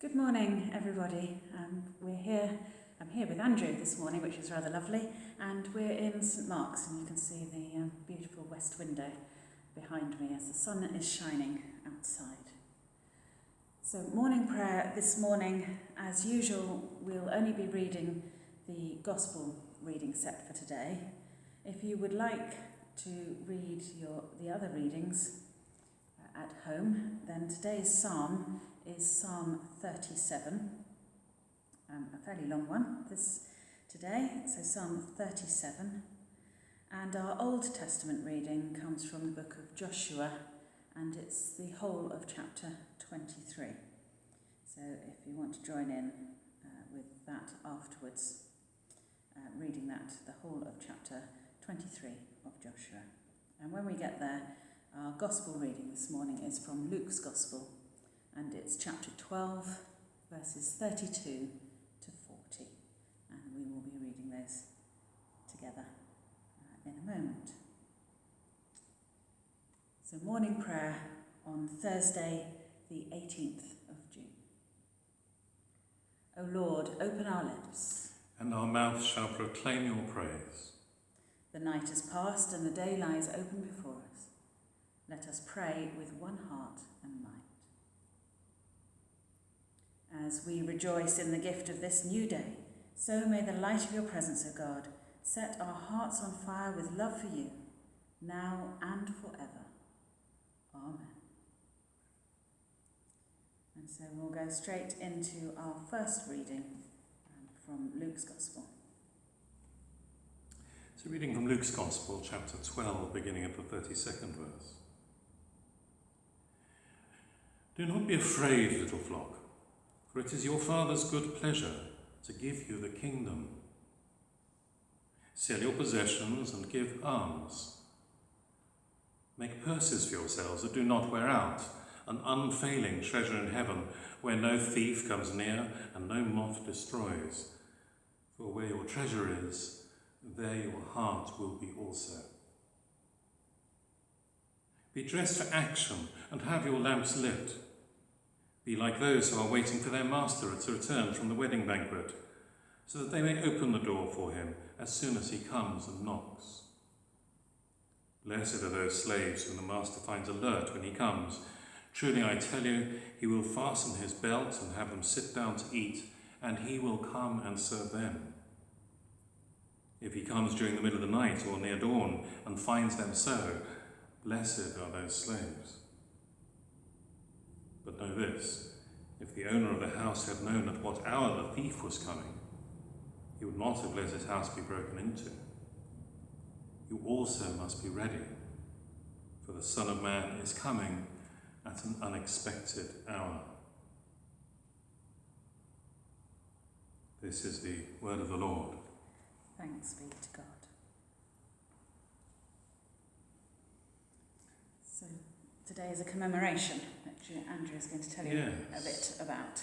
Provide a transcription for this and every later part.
Good morning, everybody. Um, we're here. I'm here with Andrew this morning, which is rather lovely, and we're in St Mark's, and you can see the um, beautiful west window behind me as the sun is shining outside. So, morning prayer this morning, as usual, we'll only be reading the gospel reading set for today. If you would like to read your the other readings at home, then today's psalm is Psalm 37, um, a fairly long one this today. So Psalm 37, and our Old Testament reading comes from the book of Joshua, and it's the whole of chapter 23. So if you want to join in uh, with that afterwards, uh, reading that, the whole of chapter 23 of Joshua. And when we get there, our gospel reading this morning is from Luke's Gospel, and it's chapter 12, verses 32 to 40. And we will be reading those together uh, in a moment. So, morning prayer on Thursday, the 18th of June. O Lord, open our lips. And our mouth shall proclaim your praise. The night is past and the day lies open before us. Let us pray with one heart and mind. As we rejoice in the gift of this new day, so may the light of your presence, O God, set our hearts on fire with love for you, now and forever. Amen. And so we'll go straight into our first reading um, from Luke's Gospel. So, reading from Luke's Gospel, chapter 12, beginning at the 32nd verse. Do not be afraid, little flock for it is your Father's good pleasure to give you the kingdom. Sell your possessions and give alms. Make purses for yourselves that do not wear out, an unfailing treasure in heaven, where no thief comes near and no moth destroys. For where your treasure is, there your heart will be also. Be dressed for action and have your lamps lit. Be like those who are waiting for their master to return from the wedding banquet, so that they may open the door for him as soon as he comes and knocks. Blessed are those slaves whom the master finds alert when he comes. Truly I tell you, he will fasten his belt and have them sit down to eat, and he will come and serve them. If he comes during the middle of the night or near dawn and finds them so, blessed are those slaves. But know this if the owner of the house had known at what hour the thief was coming, he would not have let his house be broken into. You also must be ready, for the Son of Man is coming at an unexpected hour. This is the word of the Lord. Thanks be to God. So, today is a commemoration Andrew is going to tell you yes. a bit about.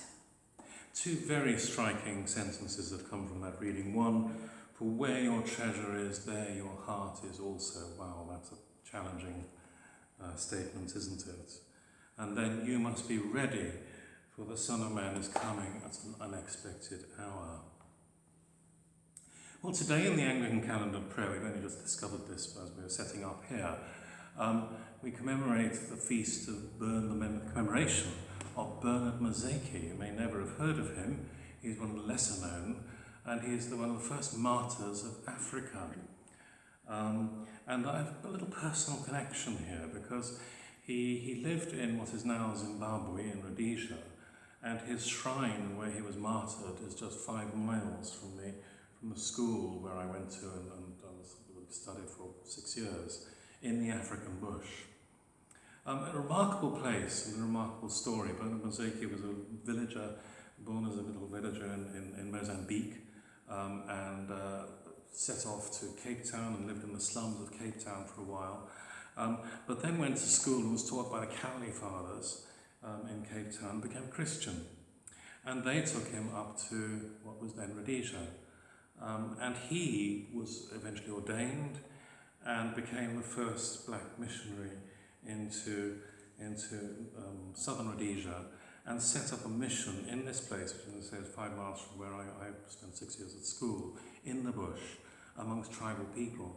Two very striking sentences that come from that reading. One, for where your treasure is, there your heart is also. Wow, that's a challenging uh, statement, isn't it? And then you must be ready, for the Son of Man is coming at an unexpected hour. Well, today in the Anglican calendar prayer, we've only just discovered this as we were setting up here. Um, we commemorate the feast of Bern, the commemoration of Bernard Mizeki. You may never have heard of him. He's one of the lesser known, and he is the, one of the first martyrs of Africa. Um, and I have a little personal connection here because he, he lived in what is now Zimbabwe in Rhodesia, and his shrine where he was martyred is just five miles from the, from the school where I went to and, and I studied for six years in the African bush. Um, a remarkable place and a remarkable story. Bernard Mizeki was a villager, born as a little villager in, in, in Mozambique, um, and uh, set off to Cape Town and lived in the slums of Cape Town for a while. Um, but then went to school and was taught by the Cowley Fathers um, in Cape Town, became Christian. And they took him up to what was then Rhodesia. Um, and he was eventually ordained and became the first black missionary into, into um, southern Rhodesia and set up a mission in this place, which is five miles from where I, I spent six years at school, in the bush, amongst tribal people.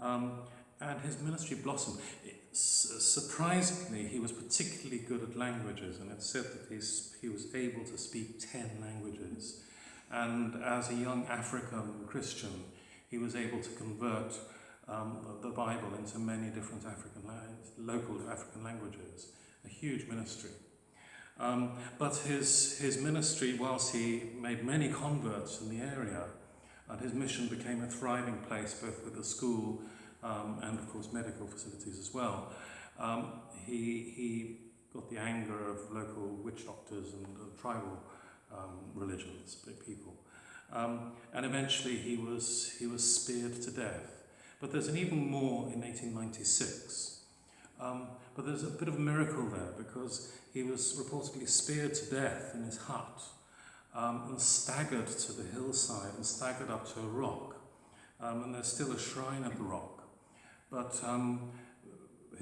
Um, and his ministry blossomed. It, surprisingly, he was particularly good at languages, and it's said that he's, he was able to speak 10 languages. And as a young African Christian, he was able to convert um, the Bible into many different African local African languages. A huge ministry. Um, but his, his ministry, whilst he made many converts in the area, and his mission became a thriving place both with the school um, and, of course, medical facilities as well. Um, he, he got the anger of local witch doctors and uh, tribal um, religions, people. Um, and eventually he was, he was speared to death. But there's an even more in 1896. Um, but there's a bit of a miracle there because he was reportedly speared to death in his hut um, and staggered to the hillside and staggered up to a rock. Um, and there's still a shrine at the rock. But um,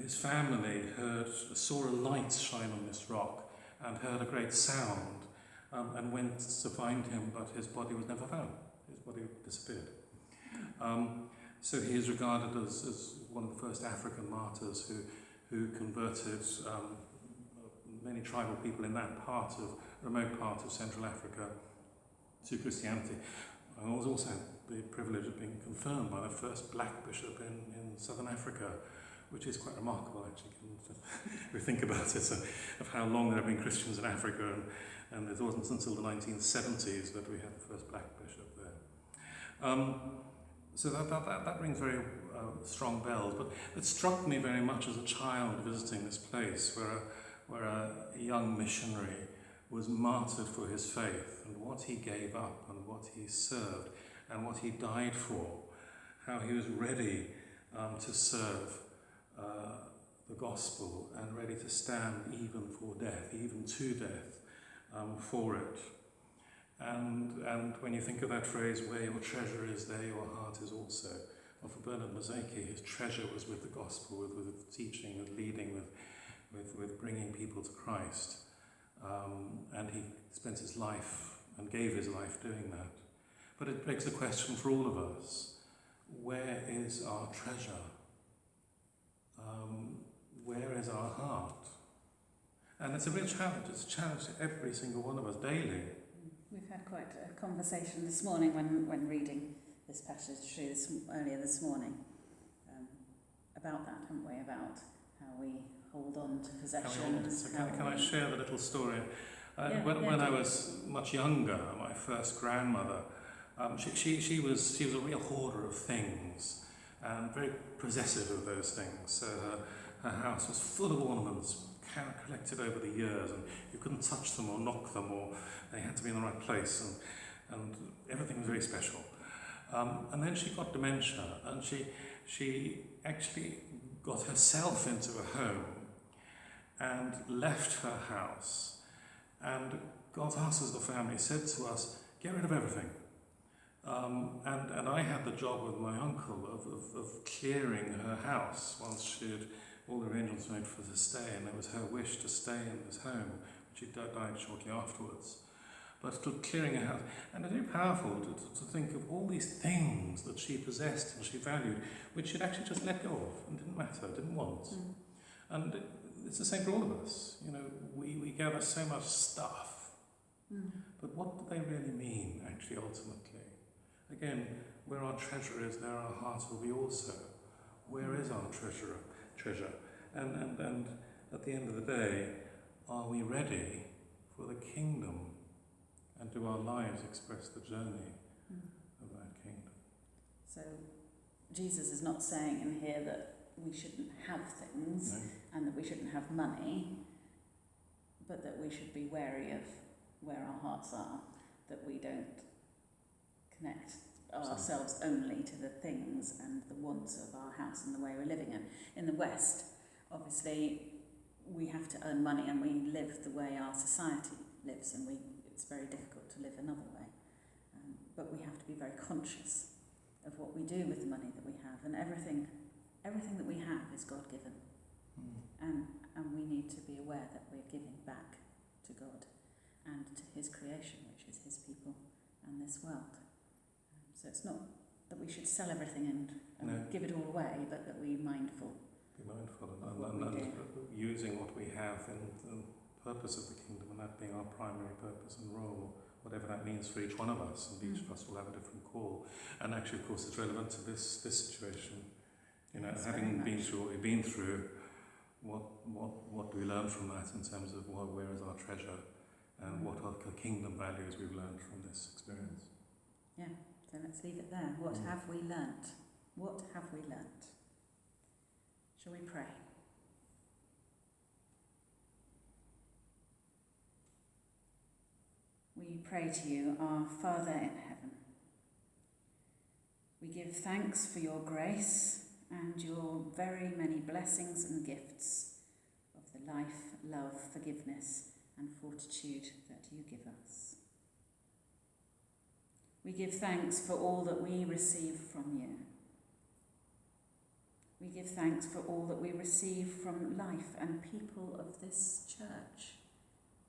his family heard, saw a light shine on this rock and heard a great sound um, and went to find him, but his body was never found. His body disappeared. Um, So he is regarded as, as one of the first African martyrs who, who converted um, many tribal people in that part of, remote part of Central Africa to Christianity. I was also the privilege of being confirmed by the first black bishop in, in Southern Africa, which is quite remarkable actually, if we think about it, so, of how long there have been Christians in Africa, and, and it wasn't until the 1970s that we had the first black bishop there. Um, so that, that, that, that rings very uh, strong bells, but it struck me very much as a child visiting this place where a, where a young missionary was martyred for his faith and what he gave up and what he served and what he died for, how he was ready um, to serve uh, the gospel and ready to stand even for death, even to death um, for it. And, and when you think of that phrase, where your treasure is, there your heart is also. Well, for Bernard Mizeki, his treasure was with the gospel, with, with teaching, with leading, with, with, with bringing people to Christ. Um, and he spent his life and gave his life doing that. But it begs the question for all of us where is our treasure? Um, where is our heart? And it's a real challenge. It's a challenge to every single one of us daily. We've had quite a conversation this morning when, when reading this passage through this, earlier this morning um, about that, haven't we? About how we hold on to possessions. So can, can I share the little story? Uh, yeah, when yeah, when I was much younger, my first grandmother, um, she, she, she, was, she was a real hoarder of things and very possessive of those things. So her, her house was full of ornaments, collected over the years, and you couldn't touch them or knock them, or they had to be in the right place, and, and everything was very special. Um, and then she got dementia, and she, she actually got herself into a home and left her house and got us as the family, said to us, get rid of everything. Um, and, and I had the job with my uncle of, of, of clearing her house once she had all the arrangements made for to stay, and it was her wish to stay in this home, she died shortly afterwards. But to clearing her house, and it's very powerful to, to, to think of all these things that she possessed and she valued, which she'd actually just let go of and didn't matter, didn't want. Mm. And it- it's the same for all of us. You know, we, we gather so much stuff, Mm. but what do they really mean, actually, ultimately? Again, where our treasure is, there our heart will be also. Where is our treasure? Treasure? And, and, and at the end of the day, are we ready for the kingdom? And do our lives express the journey Mm. of that kingdom? So Jesus is not saying in here that we shouldn't have things No? and that we shouldn't have money, but that we should be wary of where our hearts are, that we don't connect ourselves only to the things and the wants of house and the way we're living in. In the West, obviously, we have to earn money and we live the way our society lives, and we, it's very difficult to live another way. Um, but we have to be very conscious of what we do with the money that we have, and everything, everything that we have is God given Mm. and, and we need to be aware that we're giving back to God and to his creation, which is his people and this world. Um, so it's not that we should sell everything and, and No. give it all away, but that we're mindful. Be mindful and, Of and, and, and using what we have in the purpose of the kingdom, and that being our primary purpose and role, whatever that means for each one of us, and each Mm. of us will have a different call. And actually, of course, it's relevant to this this situation. You know, Yes, having been through what we've been through, what what what do we learn from that in terms of what, where is our treasure, and what are the kingdom values we've learned from this experience? Yeah. So let's leave it there. What Mm. have we learnt? What have we learnt? Shall we pray? We pray to you, our Father in heaven. We give thanks for your grace and your very many blessings and gifts of the life, love, forgiveness, and fortitude that you give us. We give thanks for all that we receive from you. We give thanks for all that we receive from life and people of this church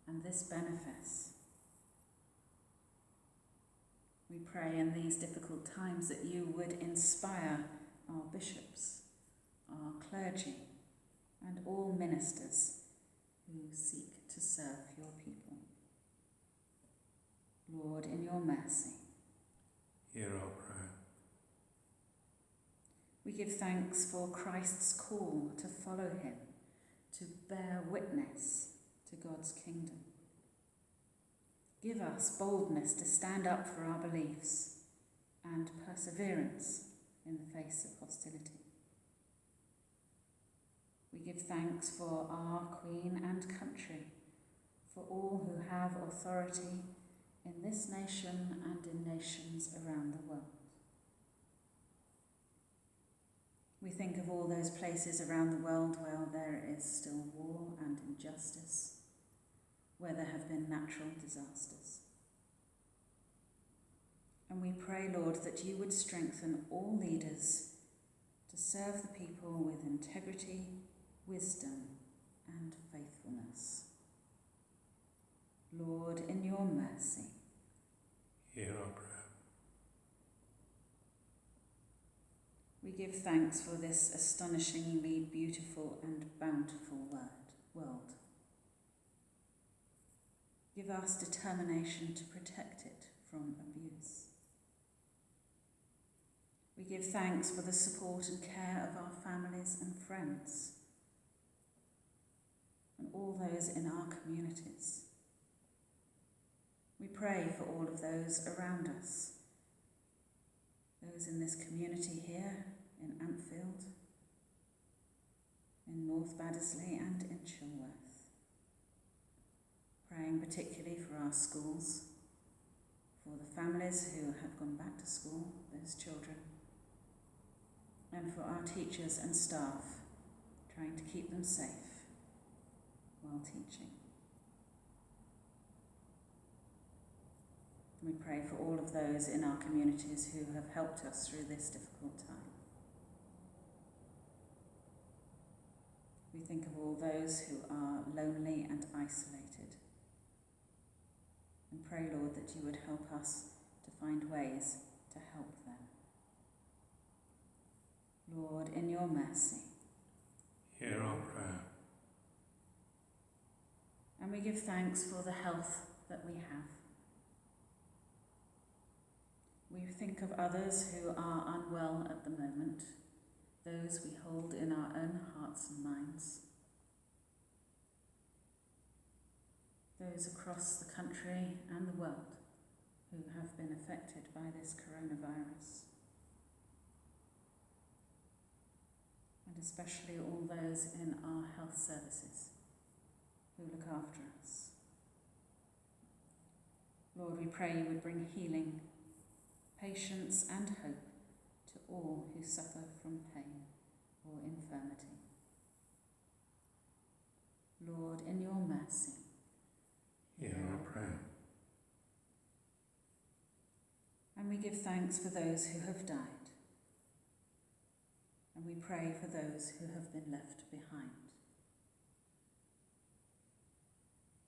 and this benefice. We pray in these difficult times that you would inspire our bishops, our clergy, and all ministers who seek to serve your people. Lord, in your mercy, Hear our prayer. We give thanks for Christ's call to follow him, to bear witness to God's kingdom. Give us boldness to stand up for our beliefs and perseverance in the face of hostility. We give thanks for our Queen and country, for all who have authority in this nation and in nations around the world. We think of all those places around the world where there is still war and injustice, where there have been natural disasters. And we pray, Lord, that you would strengthen all leaders to serve the people with integrity, wisdom, and faithfulness. Lord, in your mercy, Hear our prayer. We give thanks for this astonishingly beautiful and bountiful world. Give us determination to protect it from abuse. We give thanks for the support and care of our families and friends and all those in our communities. We pray for all of those around us those in this community here in Ampfield, in North Baddesley, and in Chilworth. Praying particularly for our schools, for the families who have gone back to school, those children, and for our teachers and staff, trying to keep them safe while teaching. We pray for all of those in our communities who have helped us through this difficult time. We think of all those who are lonely and isolated. And pray, Lord, that you would help us to find ways to help them. Lord, in your mercy. Hear our prayer. And we give thanks for the health that we have. We think of others who are unwell at the moment, those we hold in our own hearts and minds, those across the country and the world who have been affected by this coronavirus. And especially all those in our health services who look after us. Lord, we pray you would bring healing, patience, and hope to all who suffer from pain or infirmity. Lord, in your mercy, Hear our prayer. and we give thanks for those who have died, and we pray for those who have been left behind.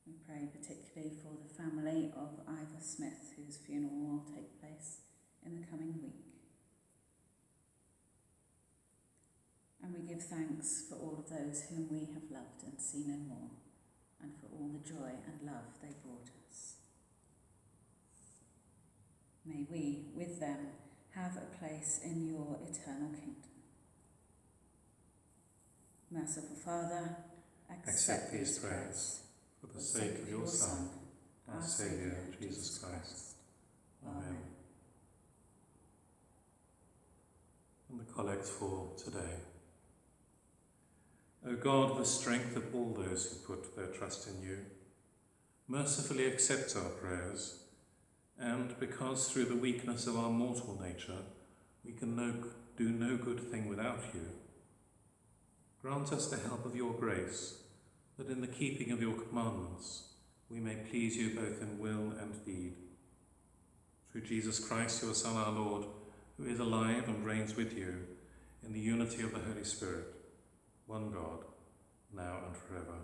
We pray particularly for the family of Ivor Smith, whose funeral will take place in the coming week. And we give thanks for all of those whom we have loved and see no more, and for all the joy and love they brought us. May we, with them, have a place in your eternal kingdom. Merciful Father, accept, Accept these prayers For the sake of your Son, our our Saviour, Saviour, Jesus Christ. Amen. And the collect for today. O God, the strength of all those who put their trust in you, mercifully accept our prayers, and because through the weakness of our mortal nature we can no, do no good thing without you, grant us the help of your grace, that in the keeping of your commandments we may please you both in will and deed. Through Jesus Christ, your Son, our Lord, who is alive and reigns with you in the unity of the Holy Spirit, one God, now and forever.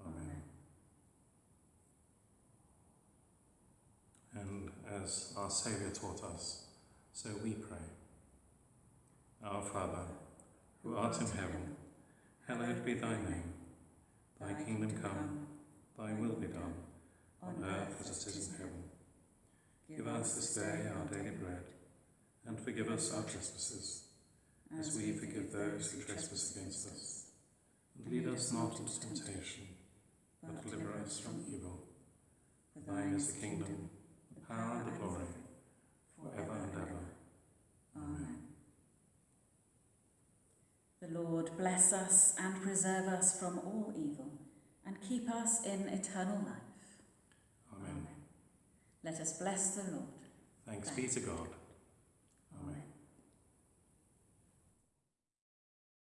Amen. And as our Saviour taught us, so we pray. Our Father, who art in heaven, hallowed be thy name. Thy kingdom come, thy will be done, on earth as it is in heaven. Give us this day our daily bread, and forgive us our trespasses, forgive those who trespass against us. And lead us not into temptation, but deliver us from evil. For thine is the kingdom, the power, and the glory, forever and ever. Amen. The Lord bless us and preserve us from all evil, and keep us in eternal life. Amen. Let us bless the Lord. Thanks be to God.